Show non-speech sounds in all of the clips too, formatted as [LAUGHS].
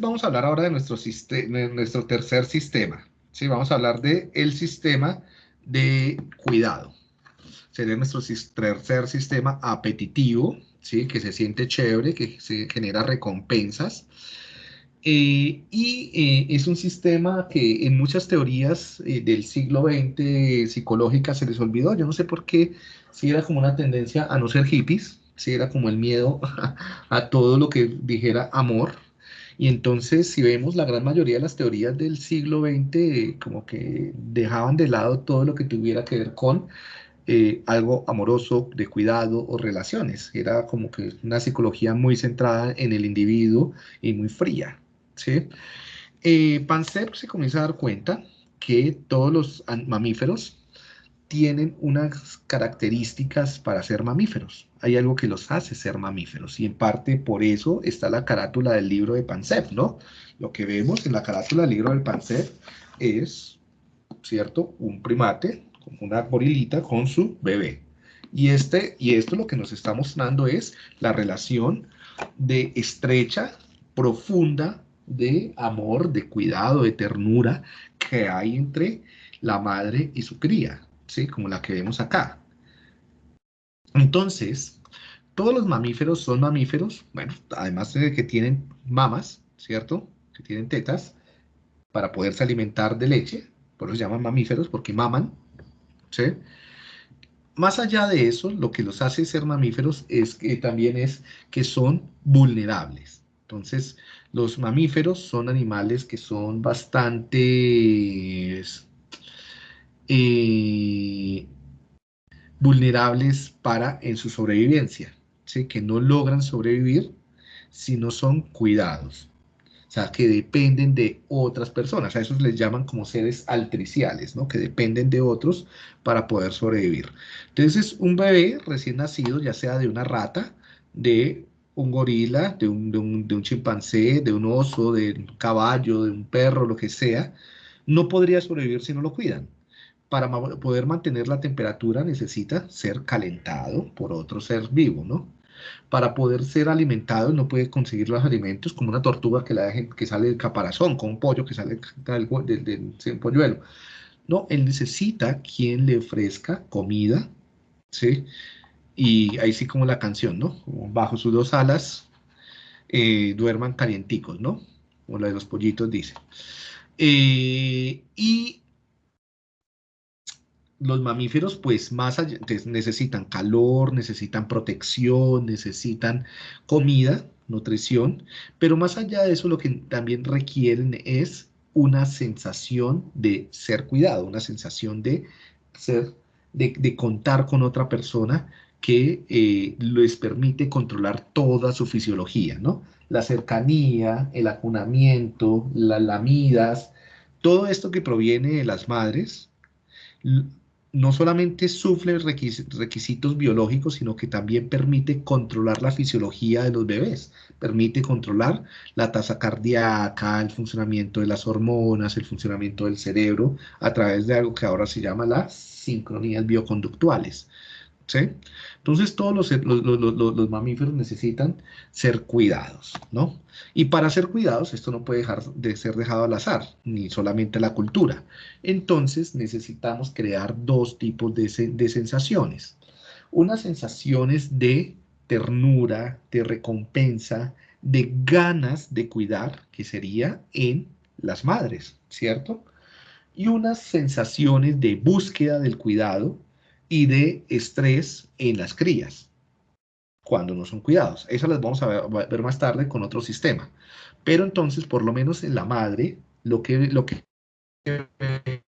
vamos a hablar ahora de nuestro, nuestro tercer sistema. ¿sí? Vamos a hablar del el sistema de cuidado. Sería nuestro tercer sistema apetitivo, ¿sí? que se siente chévere, que se genera recompensas. Eh, y eh, es un sistema que en muchas teorías eh, del siglo XX psicológicas se les olvidó. Yo no sé por qué, si era como una tendencia a no ser hippies, si era como el miedo [LAUGHS] a todo lo que dijera amor, y entonces, si vemos la gran mayoría de las teorías del siglo XX, como que dejaban de lado todo lo que tuviera que ver con eh, algo amoroso, de cuidado o relaciones. Era como que una psicología muy centrada en el individuo y muy fría. ¿sí? Eh, se comienza a dar cuenta que todos los mamíferos tienen unas características para ser mamíferos. Hay algo que los hace ser mamíferos y en parte por eso está la carátula del libro de Pansef, ¿no? Lo que vemos en la carátula del libro del Pansef es, ¿cierto? Un primate, una gorilita con su bebé. Y, este, y esto lo que nos está mostrando es la relación de estrecha, profunda, de amor, de cuidado, de ternura que hay entre la madre y su cría. ¿Sí? Como la que vemos acá. Entonces, todos los mamíferos son mamíferos, bueno, además de que tienen mamas, ¿cierto? Que tienen tetas para poderse alimentar de leche, por eso se llaman mamíferos, porque maman, ¿sí? Más allá de eso, lo que los hace ser mamíferos es que también es que son vulnerables. Entonces, los mamíferos son animales que son bastante eh, vulnerables para en su sobrevivencia, que no logran sobrevivir si no son cuidados. O sea, que dependen de otras personas. A esos les llaman como seres altriciales, ¿no? Que dependen de otros para poder sobrevivir. Entonces, un bebé recién nacido, ya sea de una rata, de un gorila, de un, de un chimpancé, de un oso, de un caballo, de un perro, lo que sea, no podría sobrevivir si no lo cuidan para poder mantener la temperatura necesita ser calentado por otro ser vivo, ¿no? Para poder ser alimentado no puede conseguir los alimentos como una tortuga que, la que sale del caparazón, con un pollo que sale del, del, polluelo. No, él necesita quien le ofrezca comida, ¿sí? Y ahí sí como la canción, ¿no? Bajo sus dos alas eh, duerman calienticos, ¿no? Como la de los pollitos dice. Eh, y los mamíferos, pues más allá, necesitan calor, necesitan protección, necesitan comida, nutrición, pero más allá de eso lo que también requieren es una sensación de ser cuidado, una sensación de ser, de, contar con otra persona que eh, les permite controlar toda su fisiología, ¿no? La cercanía, el acunamiento, las lamidas, todo esto que proviene de las madres, no solamente sufre requisitos biológicos, sino que también permite controlar la fisiología de los bebés, permite controlar la tasa cardíaca, el funcionamiento de las hormonas, el funcionamiento del cerebro, a través de algo que ahora se llama las sincronías bioconductuales. Entonces todos los, mamíferos necesitan ser cuidados, ¿no? Y para ser cuidados, esto no puede dejar de ser dejado al azar, ni solamente la cultura. Entonces necesitamos crear dos tipos de, de sensaciones. Unas sensaciones de ternura, de recompensa, de ganas de cuidar, que sería en las madres, ¿cierto? Y unas sensaciones de búsqueda del cuidado, y de estrés en las crías cuando no son cuidados. Eso las vamos a ver, más tarde con otro sistema. Pero entonces, por lo menos en la madre, lo que, lo que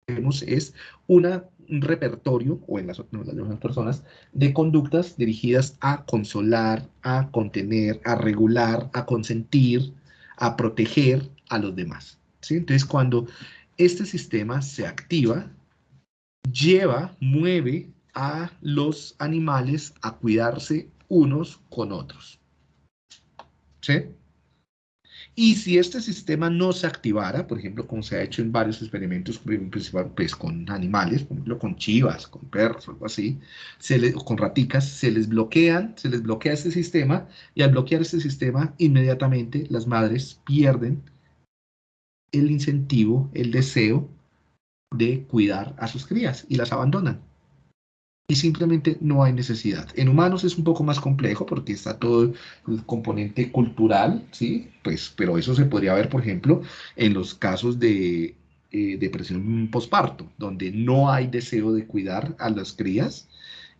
vemos es una, un repertorio, o en las, otras personas, de conductas dirigidas a consolar, a contener, a regular, a consentir, a proteger a los demás. Entonces, cuando este sistema se activa, lleva, mueve a los animales a cuidarse unos con otros. ¿Sí? Y si este sistema no se activara, por ejemplo, como se ha hecho en varios experimentos, pues, con animales, por ejemplo, con chivas, con perros, algo así, se con raticas, se les bloquean, se les bloquea este sistema, y al bloquear este sistema, inmediatamente las madres pierden el incentivo, el deseo de cuidar a sus crías y las abandonan. Y simplemente no hay necesidad. En humanos es un poco más complejo porque está todo el componente cultural, ¿sí? Pues, pero eso se podría ver, por ejemplo, en los casos de eh, depresión posparto, donde no hay deseo de cuidar a las crías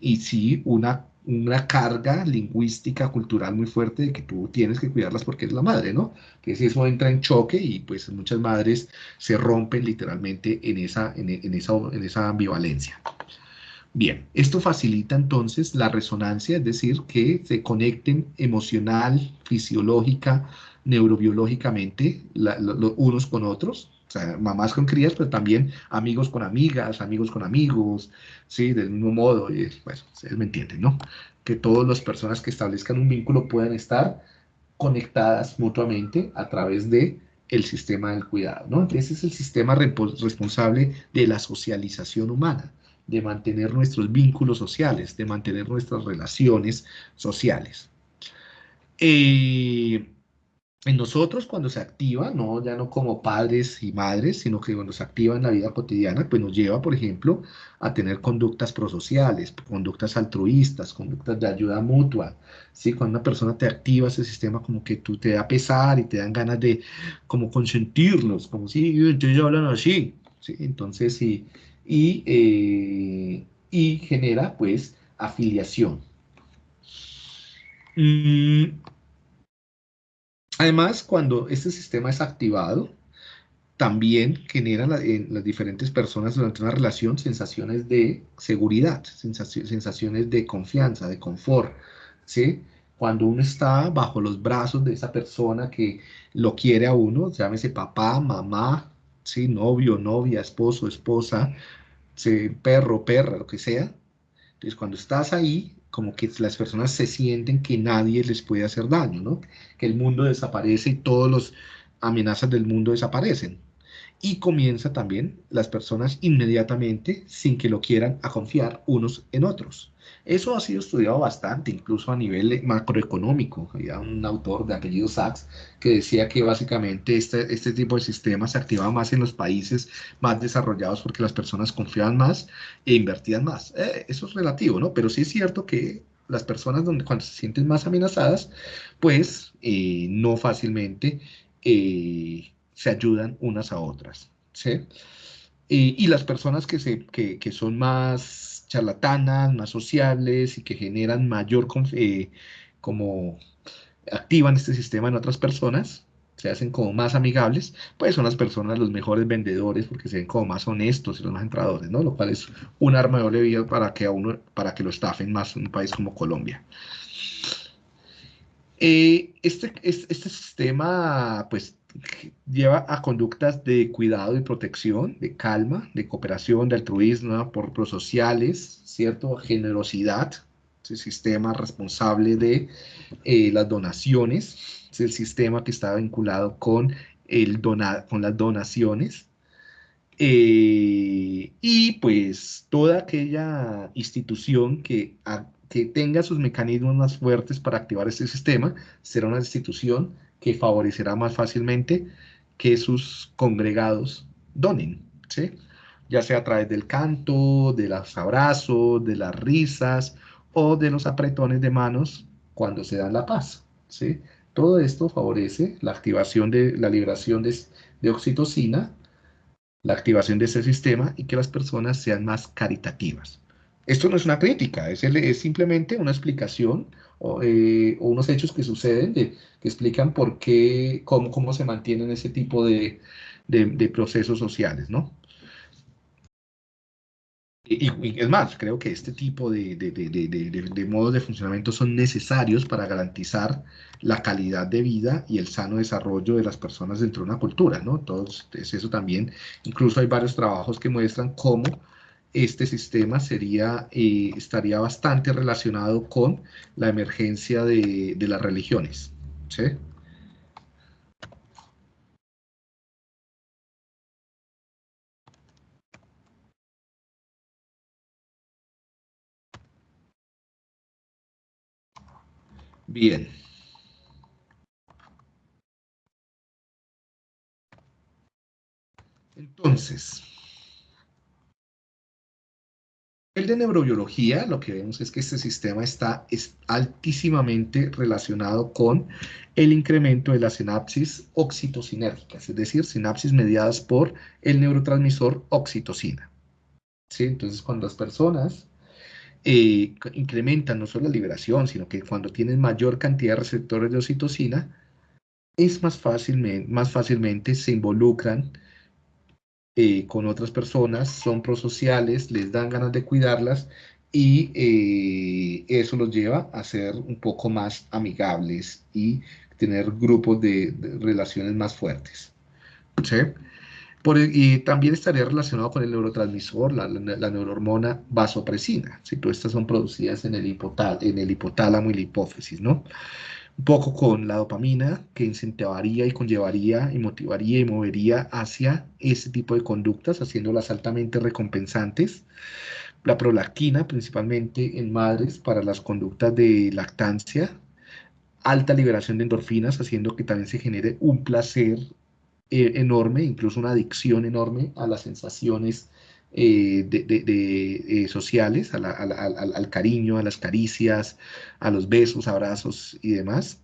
y sí una una carga lingüística, cultural muy fuerte de que tú tienes que cuidarlas porque es la madre, ¿no? Que si eso entra en choque y pues muchas madres se rompen literalmente en esa, en, esa, en esa ambivalencia. Bien, esto facilita entonces la resonancia, es decir, que se conecten emocional, fisiológica, neurobiológicamente unos con otros, o sea, mamás con crías, pero también amigos con amigas, amigos con amigos, ¿sí? Del mismo modo, y, bueno, ustedes me entienden, ¿no? Que todas las personas que establezcan un vínculo puedan estar conectadas mutuamente a través de el sistema del cuidado, ¿no? Ese es el sistema responsable de la socialización humana, de mantener nuestros vínculos sociales, de mantener nuestras relaciones sociales. Eh, en nosotros cuando se activa, no, ya no como padres y madres, sino que cuando se activa en la vida cotidiana, pues nos lleva, por ejemplo, a tener conductas prosociales, conductas altruistas, conductas de ayuda mutua, ¿sí? Cuando una persona te activa ese sistema, como que tú te da pesar y te dan ganas de como consentirlos, como si ellos hablan así, ¿sí? Entonces, sí, y, eh, y genera, pues, afiliación. Mm, Además, cuando este sistema es activado, también genera en las diferentes personas durante una relación sensaciones de seguridad, sensaciones de confianza, de confort, ¿sí? Cuando uno está bajo los brazos de esa persona que lo quiere a uno, llámese papá, mamá, ¿sí? novio, novia, esposo, esposa, ¿sí? perro, perra, lo que sea. Entonces, cuando estás ahí, como que las personas se sienten que nadie les puede hacer daño, ¿no? Que el mundo desaparece y todas las amenazas del mundo desaparecen. Y comienza también las personas inmediatamente, sin que lo quieran, a confiar unos en otros. Eso ha sido estudiado bastante, incluso a nivel macroeconómico. Había un autor de apellido Sachs que decía que básicamente este, este tipo de sistemas se activaba más en los países más desarrollados porque las personas confiaban más e invertían más. Eh, eso es relativo, ¿no? Pero sí es cierto que las personas donde, cuando se sienten más amenazadas, pues eh, no fácilmente eh, se ayudan unas a otras. ¿sí? y las personas que, se, que, que son más charlatanas, más sociables y que generan mayor, eh, como activan este sistema en otras personas, se hacen como más amigables, pues son las personas los mejores vendedores porque se ven como más honestos y los más entradores, ¿no? Lo cual es un arma de doble para que a uno, para que lo estafen más en un país como Colombia. Eh, este, este, este sistema, pues, lleva a conductas de cuidado y protección, de calma, de cooperación, de altruismo, por prosociales, ¿cierto? Generosidad, es el sistema responsable de eh, las donaciones, es el sistema que está vinculado con, el con las donaciones. Eh, y pues toda aquella institución que, que tenga sus mecanismos más fuertes para activar este sistema será una institución que favorecerá más fácilmente que sus congregados donen, ¿sí? ya sea a través del canto, de los abrazos, de las risas o de los apretones de manos cuando se da la paz. ¿sí? Todo esto favorece la activación de la liberación de, de oxitocina, la activación de ese sistema y que las personas sean más caritativas. Esto no es una crítica, es, es simplemente una explicación eh, o, unos hechos que suceden que explican por qué, cómo, cómo se mantienen ese tipo de, de, procesos sociales, ¿no? Y, es más, creo que este tipo de, de, modos de funcionamiento son necesarios para garantizar la calidad de vida y el sano desarrollo de las personas dentro de una cultura, ¿no? Entonces, eso también, incluso hay varios trabajos que muestran cómo este sistema sería, eh, estaría bastante relacionado con la emergencia de, de las religiones. ¿sí? Bien. Entonces, el de neurobiología, lo que vemos es que este sistema está altísimamente relacionado con el incremento de las sinapsis oxitocinérgicas, es decir, sinapsis mediadas por el neurotransmisor oxitocina. ¿Sí? Entonces, cuando las personas eh, incrementan no solo la liberación, sino que cuando tienen mayor cantidad de receptores de oxitocina, es más fácilmente se involucran eh, con otras personas, son prosociales, les dan ganas de cuidarlas y eh, eso los lleva a ser un poco más amigables y tener grupos de, relaciones más fuertes. y también estaría relacionado con el neurotransmisor, la, la, neurohormona vasopresina. Si todas estas son producidas en el, en el hipotálamo y la hipófisis, ¿no? Un poco con la dopamina, que incentivaría y conllevaría y motivaría y movería hacia ese tipo de conductas, haciéndolas altamente recompensantes. La prolactina, principalmente en madres, para las conductas de lactancia. Alta liberación de endorfinas, haciendo que también se genere un placer eh, enorme, incluso una adicción enorme a las sensaciones de, sociales, al, cariño, a las caricias, a los besos, abrazos y demás.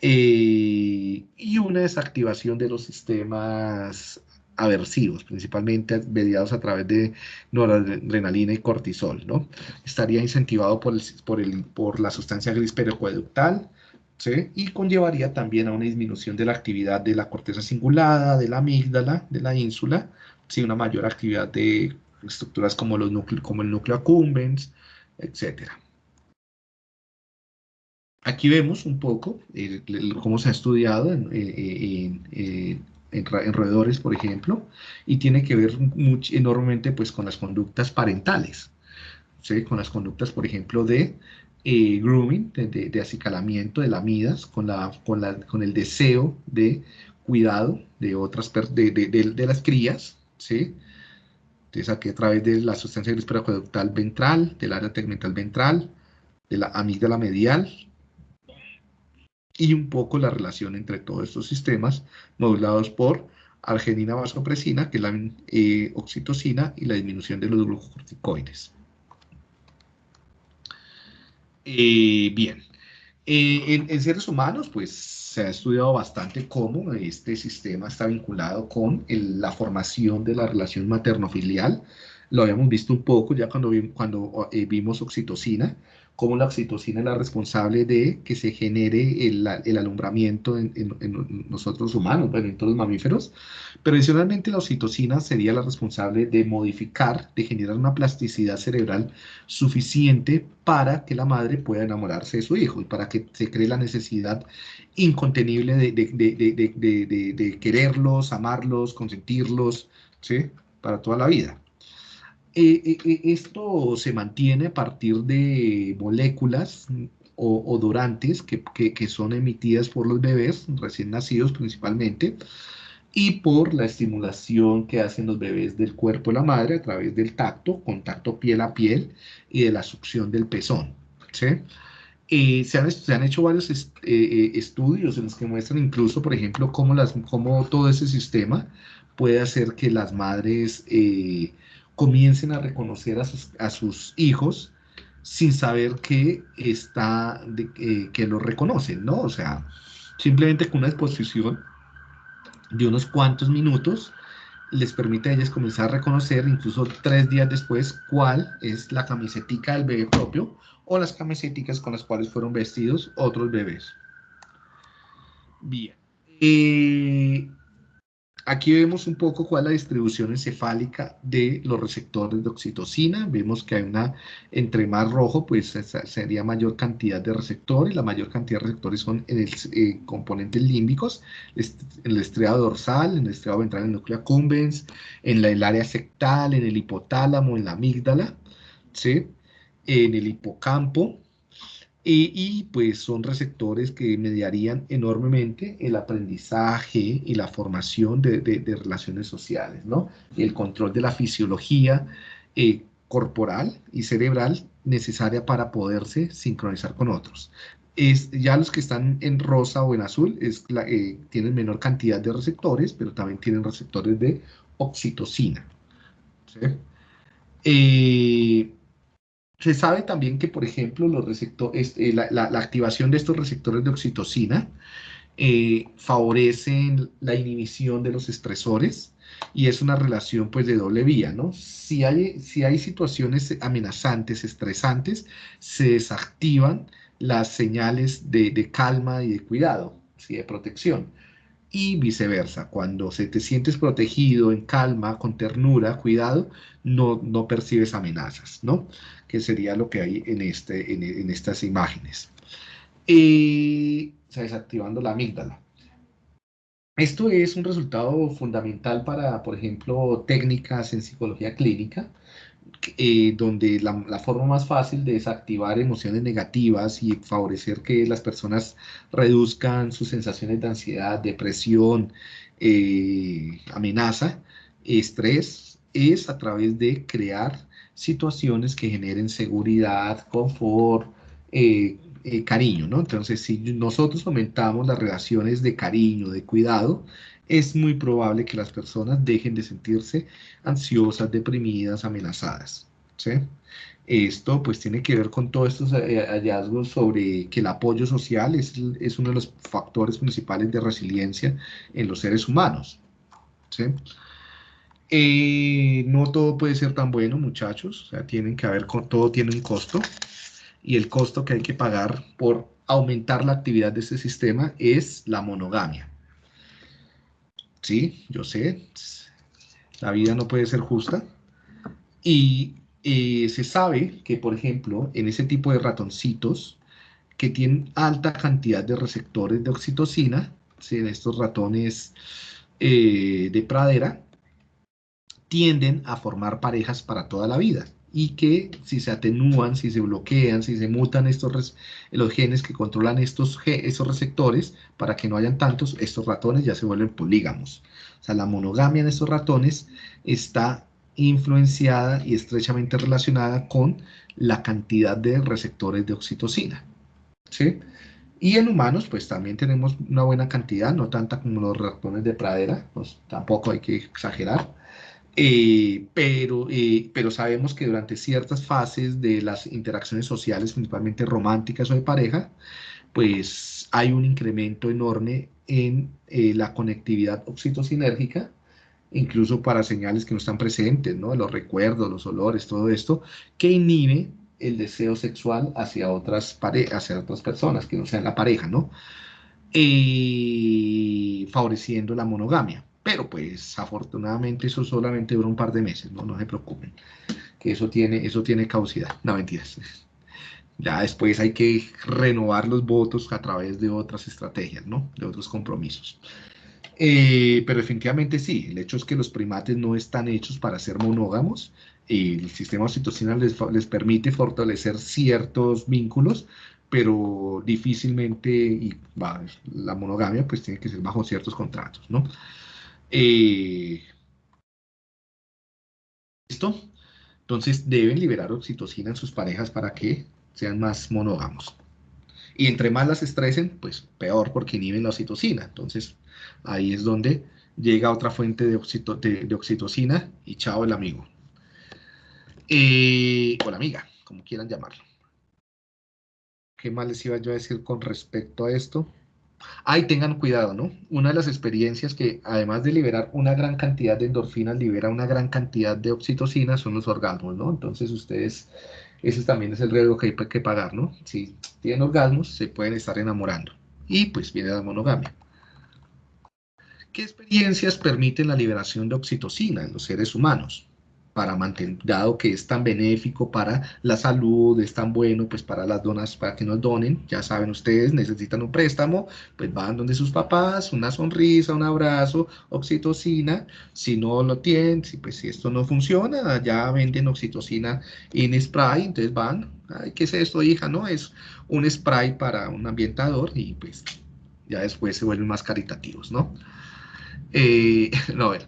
Eh, y una desactivación de los sistemas aversivos, principalmente mediados a través de noradrenalina y cortisol, ¿no? Estaría incentivado por, por, el, por la sustancia gris pericoeductal, ¿sí? Y conllevaría también a una disminución de la actividad de la corteza cingulada, de la amígdala, de la ínsula, ¿sí? una mayor actividad de estructuras como, los como el núcleo accumbens, etc. Aquí vemos un poco cómo se ha estudiado en, en, roedores, por ejemplo, y tiene que ver enormemente pues, con las conductas parentales, ¿sí? con las conductas, por ejemplo, de eh, grooming, de, acicalamiento, de lamidas, con, la, con, la, con el deseo de cuidado de otras de, de, las crías, ¿sí? Entonces aquí a través de la sustancia gris periaqueductal ventral, del área tegmental ventral, de la amígdala medial, y un poco la relación entre todos estos sistemas modulados por arginina vasopresina, que es la eh, oxitocina, y la disminución de los glucocorticoides. Eh, bien, eh, en, seres humanos, pues se ha estudiado bastante cómo este sistema está vinculado con la formación de la relación materno-filial. Lo habíamos visto un poco ya cuando, cuando eh, vimos oxitocina, cómo la oxitocina es la responsable de que se genere el, alumbramiento en, nosotros humanos, bueno, en todos los mamíferos, pero adicionalmente la oxitocina sería la responsable de modificar, de generar una plasticidad cerebral suficiente para que la madre pueda enamorarse de su hijo y para que se cree la necesidad incontenible de, de quererlos, amarlos, consentirlos, ¿sí? Para toda la vida. Eh, eh, eh, esto se mantiene a partir de moléculas o odorantes que, que, son emitidas por los bebés recién nacidos principalmente y por la estimulación que hacen los bebés del cuerpo de la madre a través del tacto, contacto piel a piel y de la succión del pezón. se, han, se, han, hecho varios estudios en los que muestran incluso, por ejemplo, cómo, las, cómo todo ese sistema puede hacer que las madres comiencen a reconocer a sus, hijos sin saber que, está, que lo reconocen, ¿no? O sea, simplemente con una exposición de unos cuantos minutos les permite a ellas comenzar a reconocer, incluso tres días después, cuál es la camisetica del bebé propio o las camisetas con las cuales fueron vestidos otros bebés. Bien. Eh, Aquí vemos un poco cuál es la distribución encefálica de los receptores de oxitocina. Vemos que hay una, entre más rojo, pues sería mayor cantidad de receptores. La mayor cantidad de receptores son en el eh, componentes límbicos, en el estriado dorsal, en el estriado ventral, en el núcleo accumbens, en el área sectal, en el hipotálamo, en la amígdala, ¿sí? en el hipocampo, y, pues son receptores que mediarían enormemente el aprendizaje y la formación de, relaciones sociales, ¿no? El control de la fisiología eh, corporal y cerebral necesaria para poderse sincronizar con otros. Es, ya los que están en rosa o en azul es eh, tienen menor cantidad de receptores, pero también tienen receptores de oxitocina. Eh, se sabe también que, por ejemplo, los receptores, eh, la, activación de estos receptores de oxitocina eh, favorecen la inhibición de los estresores y es una relación pues de doble vía, ¿no? Si hay, si hay situaciones amenazantes, estresantes, se desactivan las señales de, calma y de cuidado, ¿sí? de protección. Y viceversa, cuando se te sientes protegido, en calma, con ternura, cuidado, no, no percibes amenazas, ¿no? Que sería lo que hay en, este, en, estas imágenes. Y, o desactivando la amígdala. Esto es un resultado fundamental para, por ejemplo, técnicas en psicología clínica, eh, donde la, forma más fácil de desactivar emociones negativas y favorecer que las personas reduzcan sus sensaciones de ansiedad, depresión, eh, amenaza, estrés, es a través de crear situaciones que generen seguridad, confort, eh, eh, cariño, ¿no? Entonces, si nosotros aumentamos las relaciones de cariño, de cuidado, es muy probable que las personas dejen de sentirse ansiosas, deprimidas, amenazadas, ¿sí? Esto pues tiene que ver con todos estos eh, hallazgos sobre que el apoyo social es, es uno de los factores principales de resiliencia en los seres humanos, ¿sí? Eh, no todo puede ser tan bueno, muchachos, o sea, tienen que haber, todo tiene un costo, y el costo que hay que pagar por aumentar la actividad de este sistema es la monogamia. Sí, yo sé, la vida no puede ser justa. Y eh, se sabe que, por ejemplo, en ese tipo de ratoncitos que tienen alta cantidad de receptores de oxitocina, en estos ratones eh, de pradera, tienden a formar parejas para toda la vida y que si se atenúan, si se bloquean, si se mutan estos los genes que controlan estos, esos receptores para que no hayan tantos, estos ratones ya se vuelven polígamos. O sea, la monogamia en estos ratones está influenciada y estrechamente relacionada con la cantidad de receptores de oxitocina. ¿sí? Y en humanos, pues también tenemos una buena cantidad, no tanta como los ratones de pradera, pues tampoco hay que exagerar. Eh, pero, eh, pero sabemos que durante ciertas fases de las interacciones sociales, principalmente románticas o de pareja, pues hay un incremento enorme en eh, la conectividad oxitocinérgica, incluso para señales que no están presentes, ¿no? Los recuerdos, los olores, todo esto, que inhibe el deseo sexual hacia otras, hacia otras personas, que no sean la pareja, ¿no? favoreciendo la monogamia. Pero pues afortunadamente eso solamente dura un par de meses, no, no se preocupen, que eso tiene, eso tiene causidad, no mentiras. [LAUGHS] Ya después hay que renovar los votos a través de otras estrategias, ¿no? De otros compromisos. Eh, pero definitivamente sí, el hecho es que los primates no están hechos para ser monógamos y el sistema oxitocina les, les permite fortalecer ciertos vínculos, pero difícilmente, y la monogamia pues tiene que ser bajo ciertos contratos, ¿no? Eh, ¿Listo? Entonces deben liberar oxitocina en sus parejas para que sean más monógamos. Y entre más las estresen, pues peor porque inhiben la oxitocina. Entonces ahí es donde llega otra fuente de, oxitocina y chao el amigo. Eh, o la amiga, como quieran llamarlo. ¿Qué más les iba yo a decir con respecto a esto? Ay, tengan cuidado, ¿no? Una de las experiencias que, además de liberar una gran cantidad de endorfinas, libera una gran cantidad de oxitocina son los orgasmos, ¿no? Entonces ustedes, ese también es el riesgo que hay que pagar, ¿no? Si tienen orgasmos, se pueden estar enamorando. Y pues viene la monogamia. ¿Qué experiencias permiten la liberación de oxitocina en los seres humanos? Para mantener, dado que es tan benéfico para la salud, es tan bueno pues para las donas, para que nos donen, ya saben ustedes, necesitan un préstamo, pues van donde sus papás, una sonrisa, un abrazo, oxitocina, si no lo tienen, si pues si esto no funciona, ya venden oxitocina en spray, entonces van, ay, ¿qué es esto hija? No, es un spray para un ambientador y pues ya después se vuelven más caritativos, ¿no? Eh, [LAUGHS] no, a ver,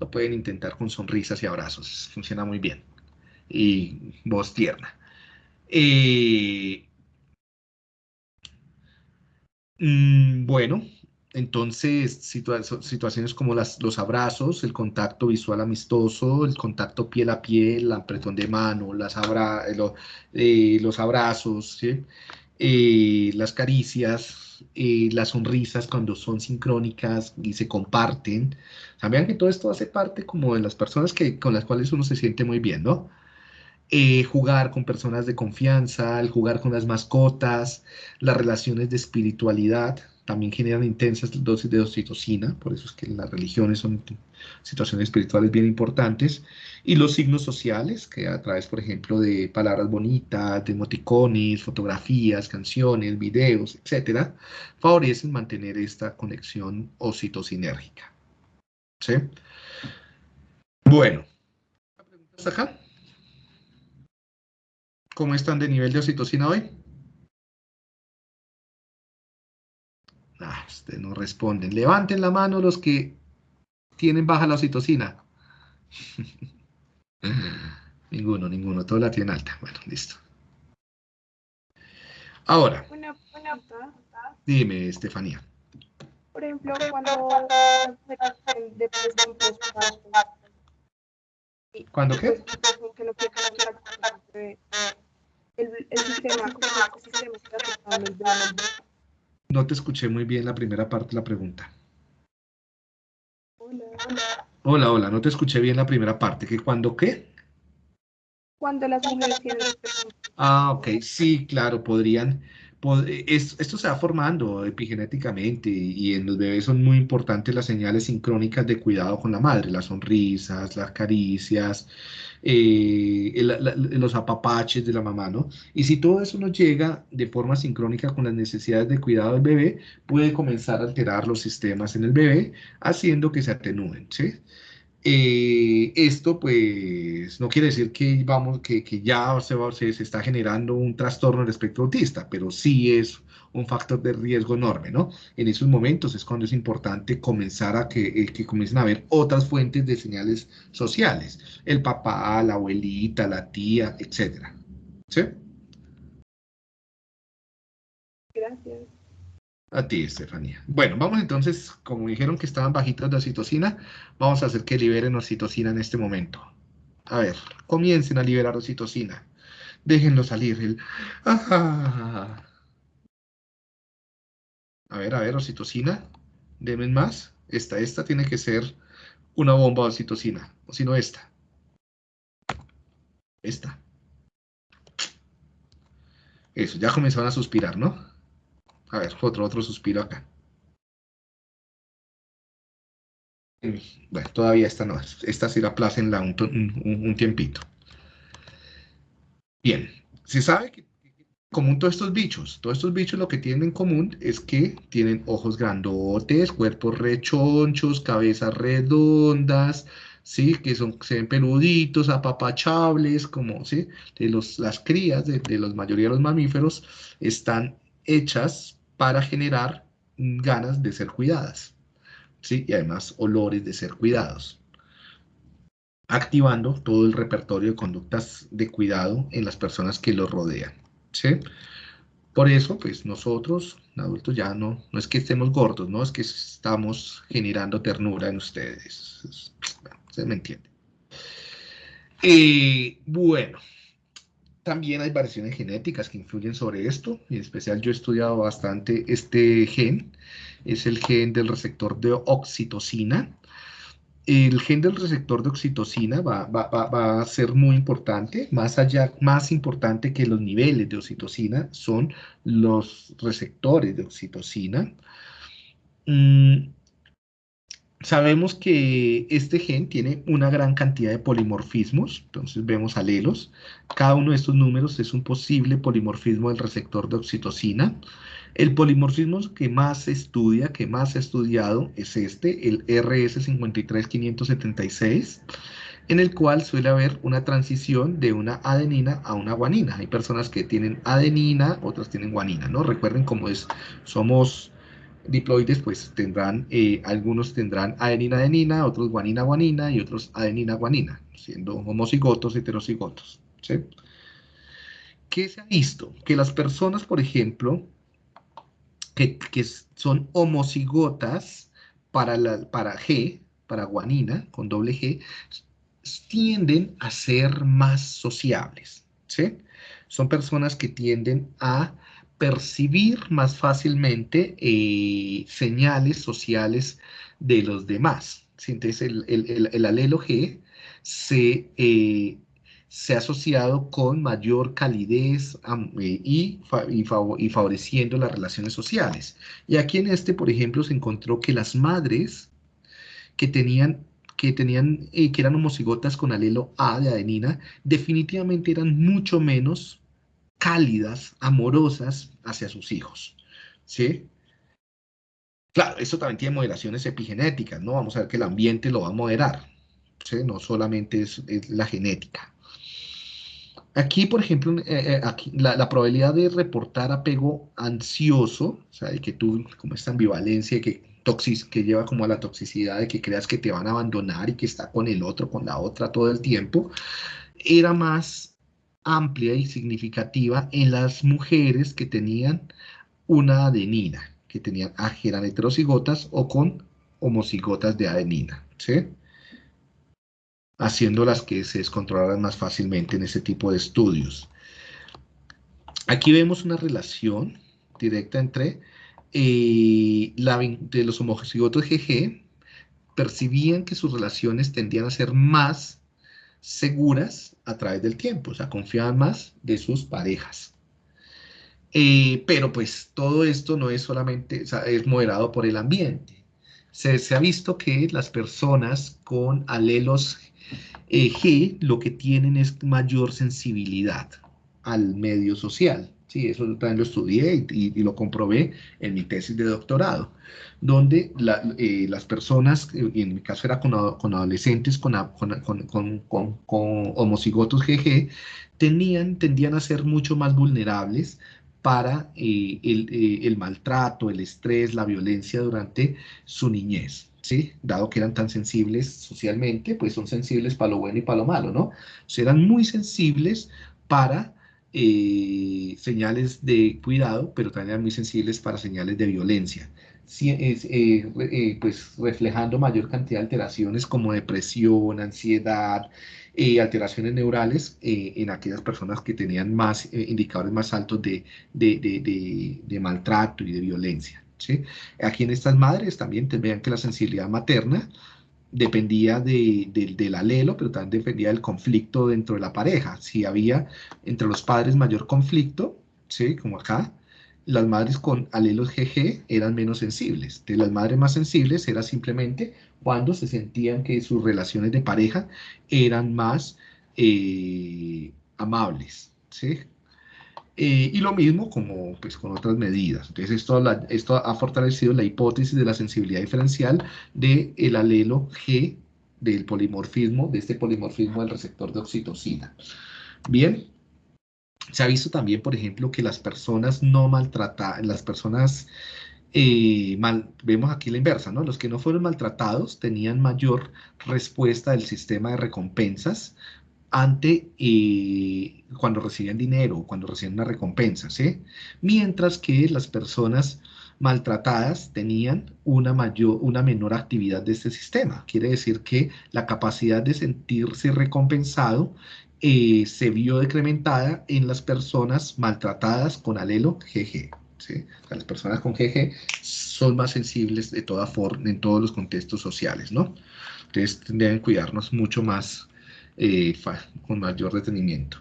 lo pueden intentar con sonrisas y abrazos, funciona muy bien. Y voz tierna. Mm, bueno, entonces, situaciones como las, los abrazos, el contacto visual amistoso, el contacto piel a piel, el apretón de mano, las eh, eh, los abrazos, las caricias, las sonrisas cuando son sincrónicas y se comparten. O vean que todo esto hace parte como de las personas que, con las cuales uno se siente muy bien, ¿no? jugar con personas de confianza, el jugar con las mascotas, las relaciones de espiritualidad, también generan intensas dosis de oxitocina, por eso es que las religiones son situaciones espirituales bien importantes, y los signos sociales, que a través, por ejemplo, de palabras bonitas, de emoticones, fotografías, canciones, videos, etcétera, favorecen mantener esta conexión oxitocinérgica. ¿Sí? Bueno, ¿preguntas acá? ¿Cómo están de nivel de oxitocina hoy? Ah, ustedes no responden. Levanten la mano los que tienen baja la oxitocina. ninguno, ninguno. Todos la tienen alta. Bueno, listo. Ahora. Una, Dime, Estefanía. Por ejemplo, cuando... ¿Cuándo qué? El, el sistema, el sistema no te escuché muy bien la primera parte de la pregunta. Hola, hola. Hola, hola, no te escuché bien la primera parte. ¿Que cuando qué? Cuando las mujeres tienen... Ah, ok, sí, claro, podrían esto se va formando epigenéticamente y en los bebés son muy importantes las señales sincrónicas de cuidado con la madre, las sonrisas, las caricias, eh, los apapaches de la mamá, ¿no? Y si todo eso no llega de forma sincrónica con las necesidades de cuidado del bebé, puede comenzar a alterar los sistemas en el bebé, haciendo que se atenúen, ¿sí? Eh, esto pues no quiere decir que, vamos, que, ya se, se, está generando un trastorno del espectro autista, pero sí es un factor de riesgo enorme, ¿no? En esos momentos es cuando es importante comenzar a que, eh, que comiencen a haber otras fuentes de señales sociales, el papá, la abuelita, la tía, etcétera. ¿Sí? Gracias. A ti, Estefanía. Bueno, vamos entonces, como dijeron que estaban bajitos de oxitocina, vamos a hacer que liberen oxitocina en este momento. A ver, comiencen a liberar oxitocina. Déjenlo salir. A ver, a ver, oxitocina. Denme más. Esta, esta tiene que ser una bomba de oxitocina. O si no, esta. Esta. Eso, ya comenzaron a suspirar, ¿no? A ver, otro, otro suspiro acá. Bueno, todavía esta no. Esta sí la plácenla un, un, tiempito. Bien, se sabe que común todos estos bichos, todos estos bichos lo que tienen en común es que tienen ojos grandotes, cuerpos rechonchos, cabezas redondas, ¿sí? Que son, se ven peluditos, apapachables, como, ¿sí? De los, las crías de, de la mayoría de los mamíferos están hechas para generar ganas de ser cuidadas, ¿sí? Y además olores de ser cuidados, activando todo el repertorio de conductas de cuidado en las personas que los rodean, ¿sí? Por eso, pues nosotros, adultos, ya no, no es que estemos gordos, no es que estamos generando ternura en ustedes. Se me entiende. Eh, bueno, también hay variaciones genéticas que influyen sobre esto, en especial yo he estudiado bastante este gen, es el gen del receptor de oxitocina. El gen del receptor de oxitocina va, a ser muy importante, más allá, más importante que los niveles de oxitocina son los receptores de oxitocina. Mm, Sabemos que este gen tiene una gran cantidad de polimorfismos, entonces vemos alelos. Cada uno de estos números es un posible polimorfismo del receptor de oxitocina. El polimorfismo que más se estudia, que más se ha estudiado, es este, el RS53576, en el cual suele haber una transición de una adenina a una guanina. Hay personas que tienen adenina, otras tienen guanina, ¿no? Recuerden cómo es, somos diploides pues tendrán, eh, algunos tendrán adenina-adenina, otros guanina-guanina y otros adenina-guanina, siendo homocigotos, heterocigotos. ¿Qué se ha visto? Que las personas, por ejemplo, que, son homocigotas para, la, para G, para guanina, con doble G, tienden a ser más sociables, ¿sí? Son personas que tienden a percibir más fácilmente eh, señales sociales de los demás. Entonces, el, alelo G se, eh, se, ha asociado con mayor calidez eh, y, y, favoreciendo las relaciones sociales. Y aquí en este, por ejemplo, se encontró que las madres que tenían que tenían que eran homocigotas con alelo A de adenina, definitivamente eran mucho menos cálidas, amorosas hacia sus hijos. ¿Sí? Claro, eso también tiene moderaciones epigenéticas, ¿no? Vamos a ver que el ambiente lo va a moderar, ¿sí? No solamente es, la genética. Aquí, por ejemplo, eh, eh, aquí, la, probabilidad de reportar apego ansioso, o sea, de que tú, como esta ambivalencia que, toxis, que lleva como a la toxicidad de que creas que te van a abandonar y que está con el otro, con la otra todo el tiempo, era más amplia y significativa en las mujeres que tenían una adenina, que tenían, ah, eran heterocigotas o con homocigotas de adenina, ¿sí? Haciéndolas que se descontrolaran más fácilmente en ese tipo de estudios. Aquí vemos una relación directa entre eh, la, de los homocigotos GG, percibían que sus relaciones tendían a ser más seguras a través del tiempo, o sea, confiaban más de sus parejas. Eh, pero pues todo esto no es solamente, es moderado por el ambiente. Se, ha visto que las personas con alelos eh, G lo que tienen es mayor sensibilidad al medio social. Sí, eso también lo estudié y, lo comprobé en mi tesis de doctorado, donde eh, las personas, y en mi caso era con, adolescentes con, con, homocigotos GG, tenían, tendían a ser mucho más vulnerables para eh, el, eh, maltrato, el estrés, la violencia durante su niñez. ¿sí? Dado que eran tan sensibles socialmente, pues son sensibles para lo bueno y para lo malo, ¿no? O eran muy sensibles para eh, señales de cuidado, pero también eran muy sensibles para señales de violencia. Eh, eh, pues reflejando mayor cantidad de alteraciones como depresión, ansiedad, alteraciones neurales en aquellas personas que tenían más indicadores más altos de, de, maltrato y de violencia. ¿sí? Aquí en estas madres también vean que la sensibilidad materna dependía del alelo, pero también dependía del conflicto dentro de la pareja. Si había entre los padres mayor conflicto, ¿sí? como acá, las madres con alelos GG eran menos sensibles. De las madres más sensibles era simplemente cuando se sentían que sus relaciones de pareja eran más eh, amables. ¿sí? Eh, y lo mismo como pues, con otras medidas. Entonces esto, esto ha fortalecido la hipótesis de la sensibilidad diferencial del el alelo G del polimorfismo, de este polimorfismo del receptor de oxitocina. Bien, se ha visto también, por ejemplo, que las personas no maltratadas, las personas, eh, mal, vemos aquí la inversa, ¿no? Los que no fueron maltratados tenían mayor respuesta del sistema de recompensas ante eh, cuando recibían dinero, cuando recibían una recompensa. Mientras que las personas maltratadas tenían una, mayor, una menor actividad de este sistema. Quiere decir que la capacidad de sentirse recompensado eh, se vio decrementada en las personas maltratadas con alelo GG. ¿sí? Las personas con GG son más sensibles de toda forma en todos los contextos sociales, ¿no? Entonces deben cuidarnos mucho más eh, con mayor detenimiento.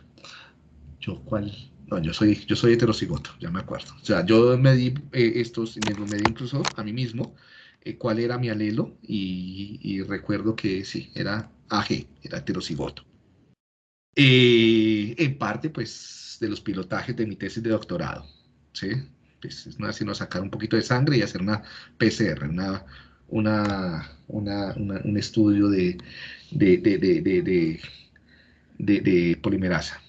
Yo, ¿cuál? No, yo soy, yo soy heterocigoto, ya me acuerdo. O sea, yo me di eh, estos, me lo medí incluso a mí mismo, eh, cuál era mi alelo, y, recuerdo que sí, era AG, era heterocigoto. en parte, pues, de los pilotajes de mi tesis de doctorado, ¿sí? Pues, no sino sacar un poquito de sangre y hacer una PCR, una, una, un estudio de, de, de, polimerasa,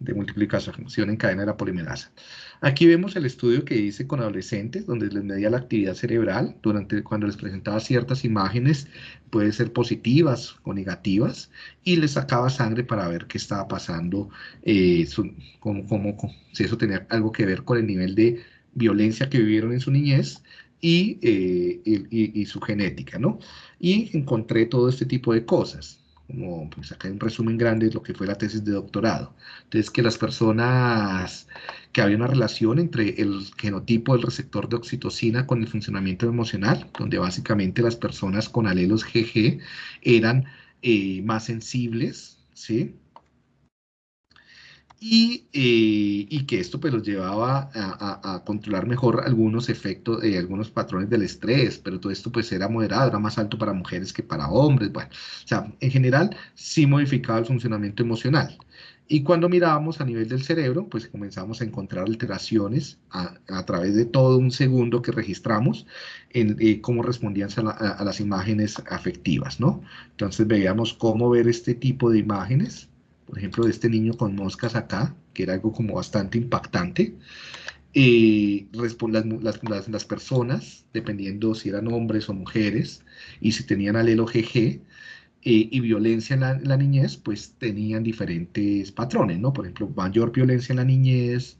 de multiplicación en cadena de la polimerasa. Aquí vemos el estudio que hice con adolescentes, donde les medía la actividad cerebral durante cuando les presentaba ciertas imágenes, puede ser positivas o negativas, y les sacaba sangre para ver qué estaba pasando, eh, si eso tenía algo que ver con el nivel de violencia que vivieron en su niñez y, eh, y, su genética, ¿no? Y encontré todo este tipo de cosas como pues acá en resumen grande lo que fue la tesis de doctorado. Entonces, que las personas, que había una relación entre el genotipo del receptor de oxitocina con el funcionamiento emocional, donde básicamente las personas con alelos GG eran eh, más sensibles, ¿sí? Y, eh, y, que esto pues los llevaba a, a, controlar mejor algunos efectos, eh, algunos patrones del estrés, pero todo esto pues era moderado, era más alto para mujeres que para hombres, bueno, o sea, en general sí modificaba el funcionamiento emocional. Y cuando mirábamos a nivel del cerebro, pues comenzamos a encontrar alteraciones a, a través de todo un segundo que registramos en eh, cómo respondían a, a las imágenes afectivas, ¿no? Entonces veíamos cómo ver este tipo de imágenes, por ejemplo, de este niño con moscas acá, que era algo como bastante impactante. Eh, las, las, las, personas, dependiendo si eran hombres o mujeres, y si tenían alelo GG eh, y violencia en la, en la, niñez, pues tenían diferentes patrones, ¿no? Por ejemplo, mayor violencia en la niñez,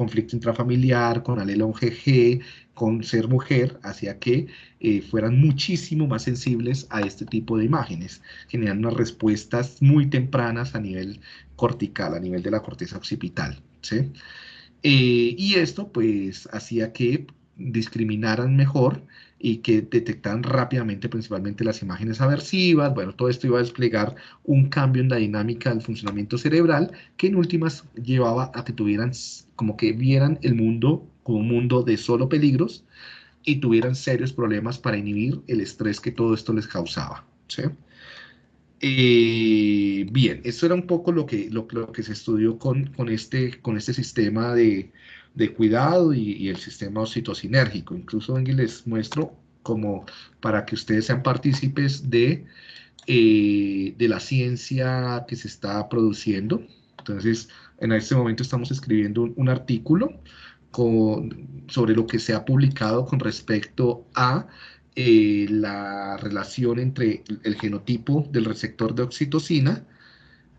conflicto intrafamiliar, con alelo GG, con ser mujer, hacía que eh, fueran muchísimo más sensibles a este tipo de imágenes, generan unas respuestas muy tempranas a nivel cortical, a nivel de la corteza occipital. ¿sí? Eh, y esto pues hacía que discriminaran mejor y que detectaran rápidamente principalmente las imágenes aversivas. Bueno, todo esto iba a desplegar un cambio en la dinámica del funcionamiento cerebral que en últimas llevaba a que tuvieran como que vieran el mundo como un mundo de solo peligros y tuvieran serios problemas para inhibir el estrés que todo esto les causaba. ¿sí? Eh, bien, eso era un poco lo que, lo, que se estudió con, con, este, con este sistema de, de cuidado y, el sistema oxitocinérgico. Incluso aquí les muestro como para que ustedes sean partícipes de, eh, de la ciencia que se está produciendo. Entonces, en este momento estamos escribiendo un, artículo con, sobre lo que se ha publicado con respecto a eh, la relación entre el genotipo del receptor de oxitocina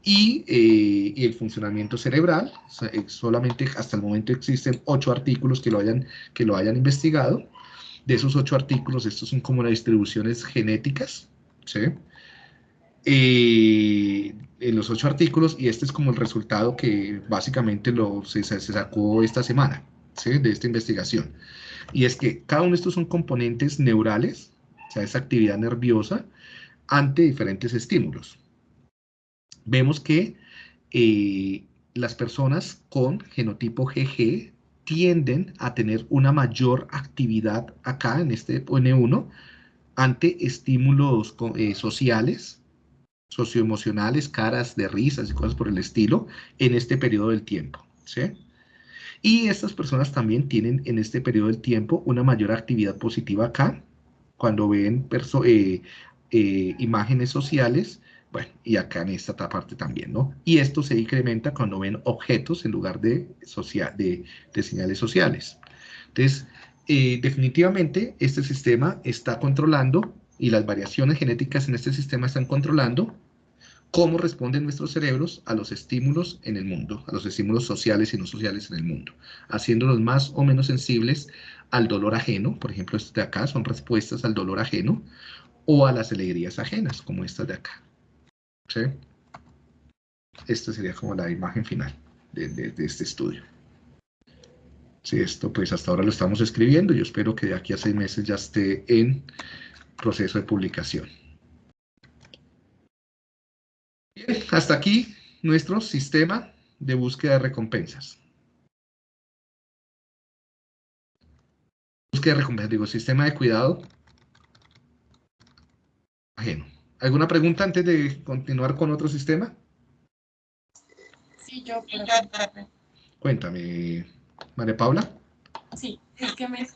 eh, y, el funcionamiento cerebral. Solamente hasta el momento existen ocho artículos que lo hayan, que lo hayan investigado. De esos ocho artículos, estos son como las distribuciones genéticas, ¿sí? Eh, en los ocho artículos, y este es como el resultado que básicamente lo, se, se sacó esta semana, ¿sí? De esta investigación. Y es que cada uno de estos son componentes neurales, o sea, esa actividad nerviosa, ante diferentes estímulos vemos que eh, las personas con genotipo GG tienden a tener una mayor actividad acá en este N1 ante estímulos eh, sociales, socioemocionales, caras de risas y cosas por el estilo en este periodo del tiempo. ¿sí? Y estas personas también tienen en este periodo del tiempo una mayor actividad positiva acá, cuando ven eh, imágenes sociales bueno, y acá en esta parte también, ¿no? Y esto se incrementa cuando ven objetos en lugar de, de, señales sociales. Entonces, eh, definitivamente este sistema está controlando y las variaciones genéticas en este sistema están controlando cómo responden nuestros cerebros a los estímulos en el mundo, a los estímulos sociales y no sociales en el mundo, haciéndolos más o menos sensibles al dolor ajeno, por ejemplo, estas de acá son respuestas al dolor ajeno, o a las alegrías ajenas, como estas de acá. ¿Sí? Esta sería como la imagen final de, este estudio. Sí, esto pues hasta ahora lo estamos escribiendo. Yo espero que de aquí a seis meses ya esté en proceso de publicación. Bien, hasta aquí nuestro sistema de búsqueda de recompensas. Búsqueda de recompensas, digo, sistema de cuidado ajeno. ¿Alguna pregunta antes de continuar con otro sistema? Sí, yo. Cuéntame, María Paula. Sí, es que me,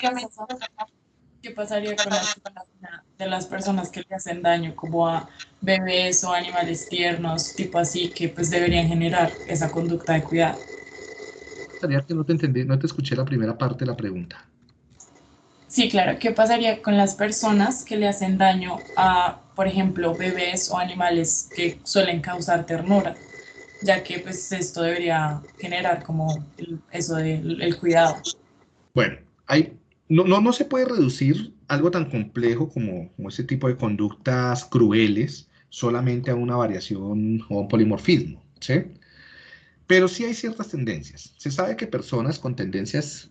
¿qué pasaría con la de las personas que le hacen daño, como a bebés o animales tiernos, tipo así, que pues deberían generar esa conducta de cuidado? que no te entendí, no te escuché la primera parte de la pregunta. Sí, claro. ¿Qué pasaría con las personas que le hacen daño a, por ejemplo, bebés o animales que suelen causar ternura? Ya que pues esto debería generar como eso del el cuidado. Bueno, hay, no, no, no se puede reducir algo tan complejo como, como ese tipo de conductas crueles solamente a una variación o un polimorfismo, ¿sí? Pero sí hay ciertas tendencias. Se sabe que personas con tendencias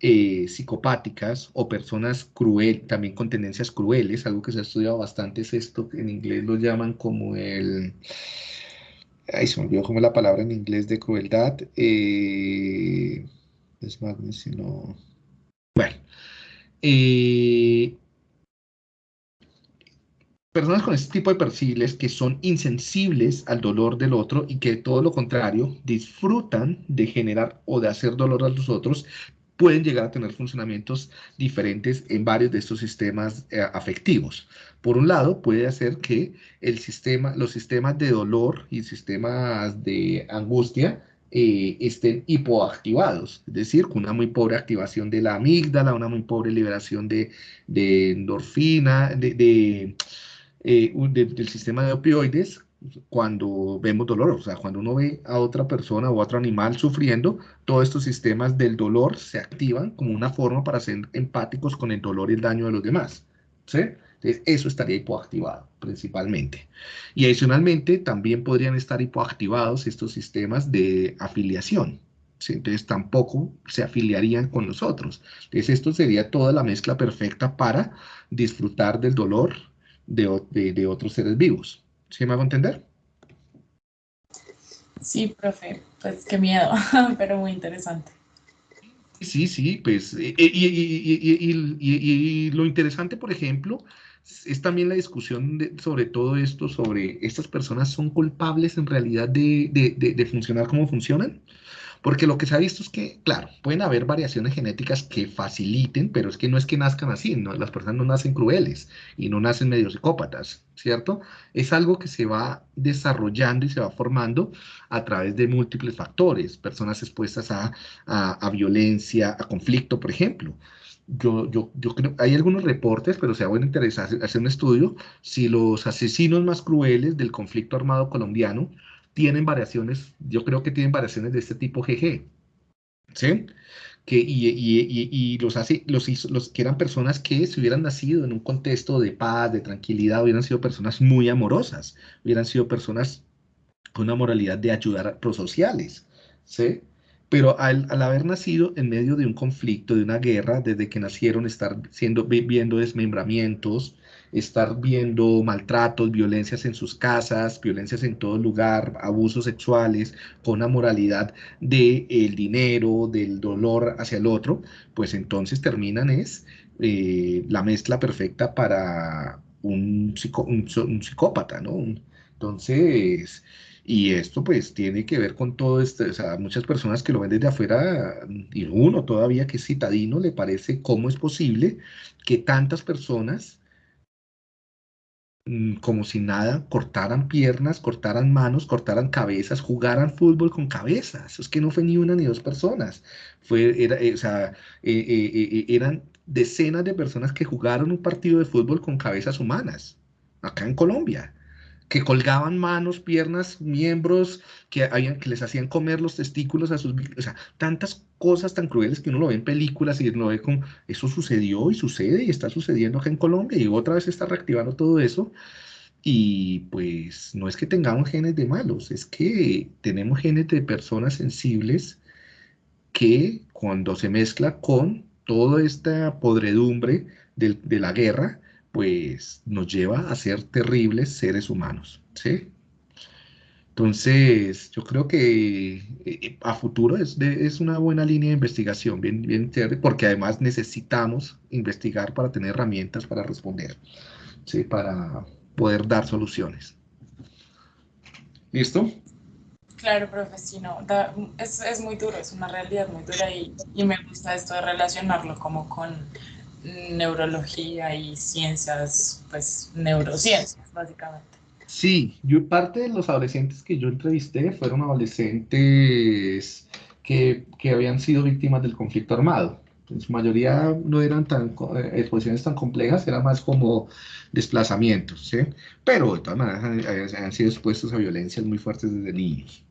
eh, psicopáticas o personas cruel, también con tendencias crueles, algo que se ha estudiado bastante es esto, que en inglés lo llaman como el... Ay, se me olvidó cómo es la palabra en inglés de crueldad. Eh, es más, no... Bueno. Eh, personas con este tipo de perfiles que son insensibles al dolor del otro y que todo lo contrario disfrutan de generar o de hacer dolor a los otros, pueden llegar a tener funcionamientos diferentes en varios de estos sistemas eh, afectivos. Por un lado, puede hacer que el sistema, los sistemas de dolor y sistemas de angustia eh, estén hipoactivados, es decir, con una muy pobre activación de la amígdala, una muy pobre liberación de, endorfina, de eh, del sistema de opioides cuando vemos dolor, o sea, cuando uno ve a otra persona o a otro animal sufriendo, todos estos sistemas del dolor se activan como una forma para ser empáticos con el dolor y el daño de los demás, ¿sí? Entonces, eso estaría hipoactivado principalmente. Y adicionalmente, también podrían estar hipoactivados estos sistemas de afiliación, ¿sí? Entonces, tampoco se afiliarían con nosotros. Entonces, esto sería toda la mezcla perfecta para disfrutar del dolor, de, otros seres vivos. ¿Sí me hago entender? Sí, profe, pues qué miedo, [LAUGHS] pero muy interesante. Sí, sí, pues, eh, eh, y, lo interesante, por ejemplo, es también la discusión sobre todo esto, sobre estas personas son culpables en realidad de, de funcionar como funcionan. Porque lo que se ha visto es que, claro, pueden haber variaciones genéticas que faciliten, pero es que no es que nazcan así, las personas no nacen crueles y no nacen medio psicópatas, ¿cierto? Es algo que se va desarrollando y se va formando a través de múltiples factores, personas expuestas a, a, violencia, a conflicto, por ejemplo. Yo, yo, yo, creo, hay algunos reportes, pero sea bueno interesar hacer un estudio, si los asesinos más crueles del conflicto armado colombiano tienen variaciones, yo creo que tienen variaciones de este tipo GG, ¿sí? Que, y, y, y, los hace, los, los que eran personas que si hubieran nacido en un contexto de paz, de tranquilidad, hubieran sido personas muy amorosas, hubieran sido personas con una moralidad de ayudar prosociales, ¿sí? Pero al, al, haber nacido en medio de un conflicto, de una guerra, desde que nacieron, estar siendo, viendo desmembramientos, estar viendo maltratos, violencias en sus casas, violencias en todo lugar, abusos sexuales, con una moralidad del el dinero, del dolor hacia el otro, pues entonces terminan es eh, la mezcla perfecta para un, un, psicópata, ¿no? Entonces, y esto pues tiene que ver con todo esto, o sea, muchas personas que lo ven desde afuera, y uno todavía que es citadino, le parece cómo es posible que tantas personas Mm, como si nada, cortaran piernas, cortaran manos, cortaran cabezas, jugaran fútbol con cabezas. Es que no fue ni una ni dos personas. Fue, eh, o sea, eh, eh, eran decenas de personas que jugaron un partido de fútbol con cabezas humanas, acá en Colombia que colgaban manos, piernas, miembros, que, habían, que les hacían comer los testículos a sus... O sea, tantas cosas tan crueles que uno lo ve en películas y uno ve como, eso sucedió y sucede y está sucediendo acá en Colombia y otra vez está reactivando todo eso. Y pues no es que tengamos genes de malos, es que tenemos genes de personas sensibles que cuando se mezcla con toda esta podredumbre de, de la guerra, pues nos lleva a ser terribles seres humanos, ¿sí? Entonces, yo creo que eh, a futuro es, es, una buena línea de investigación, bien, bien porque además necesitamos investigar para tener herramientas para responder, ¿sí? para poder dar soluciones. ¿Listo? Claro, profe, sí, no, es, es, muy duro, es una realidad muy dura y, y me gusta esto de relacionarlo como con neurología y ciencias, pues neurociencias, básicamente. Sí, yo parte de los adolescentes que yo entrevisté fueron adolescentes que, que habían sido víctimas del conflicto armado. En su mayoría no eran tan eh, exposiciones tan complejas, era más como desplazamientos, ¿sí? Pero de todas maneras han, han sido expuestos a violencias muy fuertes desde niños.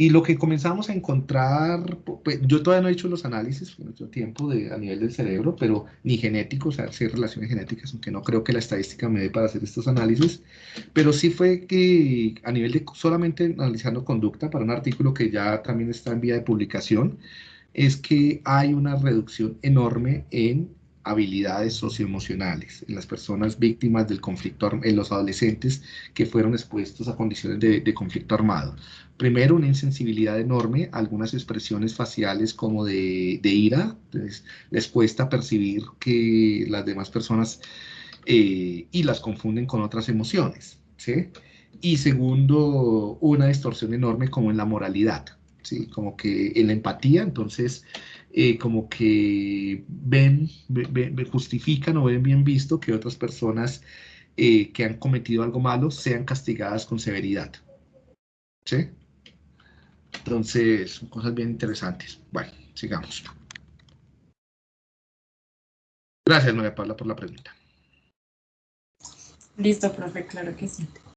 Y lo que comenzamos a encontrar, pues, yo todavía no he hecho los análisis, no tengo tiempo de, a nivel del cerebro, pero ni genéticos, o sea, sí relaciones genéticas, aunque no creo que la estadística me dé para hacer estos análisis, pero sí fue que a nivel de solamente analizando conducta, para un artículo que ya también está en vía de publicación, es que hay una reducción enorme en habilidades socioemocionales en las personas víctimas del conflicto, en los adolescentes que fueron expuestos a condiciones de, conflicto armado. Primero, una insensibilidad enorme, algunas expresiones faciales como de, ira, les cuesta percibir que las demás personas eh, y las confunden con otras emociones, ¿sí? Y segundo, una distorsión enorme como en la moralidad, ¿sí? Como que en la empatía, entonces eh, como que ven, justifican o ven bien visto que otras personas eh, que han cometido algo malo sean castigadas con severidad. ¿Sí? Entonces, son cosas bien interesantes. Bueno, sigamos. Gracias, María Paula, por la pregunta. Listo, profe, claro que sí.